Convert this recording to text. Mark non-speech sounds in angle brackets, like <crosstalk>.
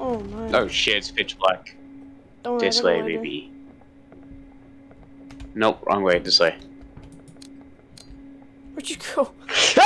Oh my. Oh shit, it's pitch black. Don't This way, baby. Nope, wrong way, this way. Where'd you go? <laughs> Ah!